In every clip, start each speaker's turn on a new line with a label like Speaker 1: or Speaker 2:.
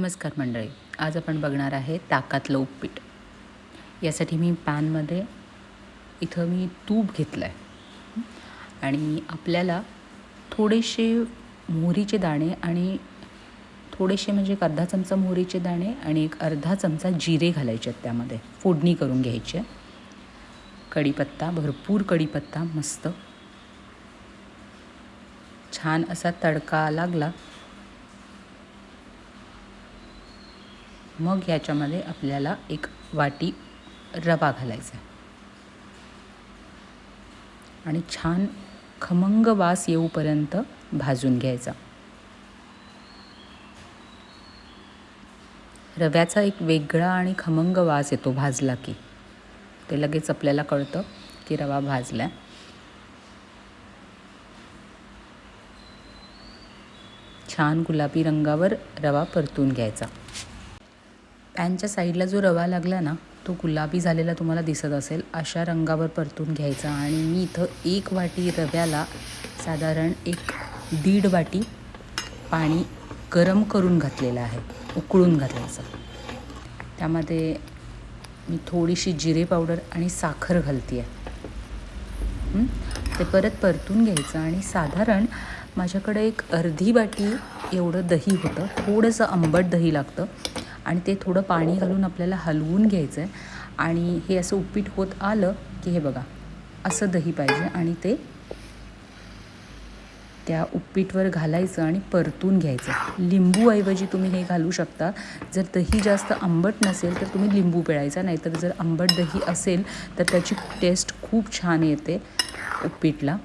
Speaker 1: नमस्कार मंडळी. आज आपण बघणार आहे ताकातलं उपपीठ. यासाठी मी पॅनमध्ये इथं मी तूप घेतलं आहे आणि आपल्याला थोडेसे मोहरीचे दाणे आणि थोडेसे म्हणजे एक अर्धा चमचा मोहरीचे दाणे आणि एक अर्धा चमचा जिरे घालायचे आहेत त्यामध्ये. फोडणी करून घ्यायची आहे. कढीपत्ता भरपूर कढीपत्ता मस्त. छान असा तडका लागला मग याच्यामध्ये आपल्याला एक वाटी रवा घालायचा आणि छान खमंग वास येऊपर्यंत भाजून घ्यायचा. रव्याचा एक वेगळा आणि खमंग वास येतो भाजला की. ते लगेच आपल्याला कळतं की रवा भाजला छान गुलाबी रंगावर रवा परतून घ्यायचा. पॅनच्या साईडला जो रवा लागला ना तो गुलाबी झालेला तुम्हाला दिसत असेल. अशा रंगावर परतून घ्यायचा आणि मी इथं एक वाटी रव्याला साधारण एक दीड वाटी पाणी गरम करून घातलेलं आहे उकळून घालायचं. त्यामध्ये मी थोडीशी जिरे पावडर आणि साखर घालते आहे ते परत परतून घ्यायचं आणि साधारण माझ्याकडे एक अर्धी वाटी एवढं दही होतं थोडंसं आंबट दही लागतं. आणि ते थोडं पाणी घालून आपल्याला हलवून घ्यायचं आहे आणि हे असं उपीट होत आलं की हे बघा असं दही पाहिजे आणि ते त्या उपीटवर घालायचं आणि परतून घ्यायचं. लिंबूऐवजी तुम्ही हे घालू शकता. जर दही जास्त आंबट नसेल तर तुम्ही लिंबू पिळायचा नाहीतर जर आंबट दही असेल तर त्याची टेस्ट खूप छान येते उपीटला.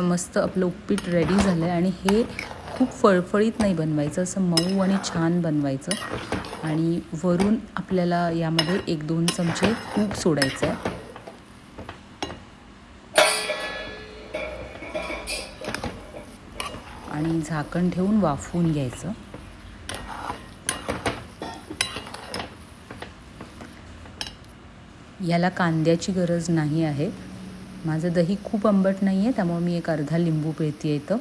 Speaker 1: मस्त आपलं उपीट रेडी झालं आहे आणि हे खूप फळफळीत नाही बनवायचं असं मऊ आणि छान बनवायचं. आणि वरून आपल्याला यामध्ये एक दोन चमचे तूप सोडायचं आहे आणि झाकण ठेवून वाफवून घ्यायचं. याला कांद्याची गरज नाही आहे. माझं दही खूप आंबट नाही आहे त्यामुळे मी एक अर्धा लिंबू पिळते इथं.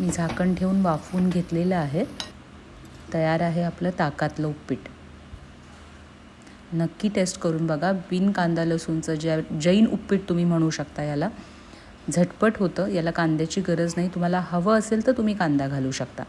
Speaker 1: मी झाकण ठेवून वाफवून घेतलेलं आहे. तयार आहे आपलं ताकातलं उपीट. नक्की टेस्ट करून बघा. बिन कांदा लसूणचं ज्या जैन उपीट तुम्ही म्हणू शकता याला. झटपट होतं याला कांद्याची गरज नाही. तुम्हाला हवं असेल तर तुम्ही कांदा घालू शकता.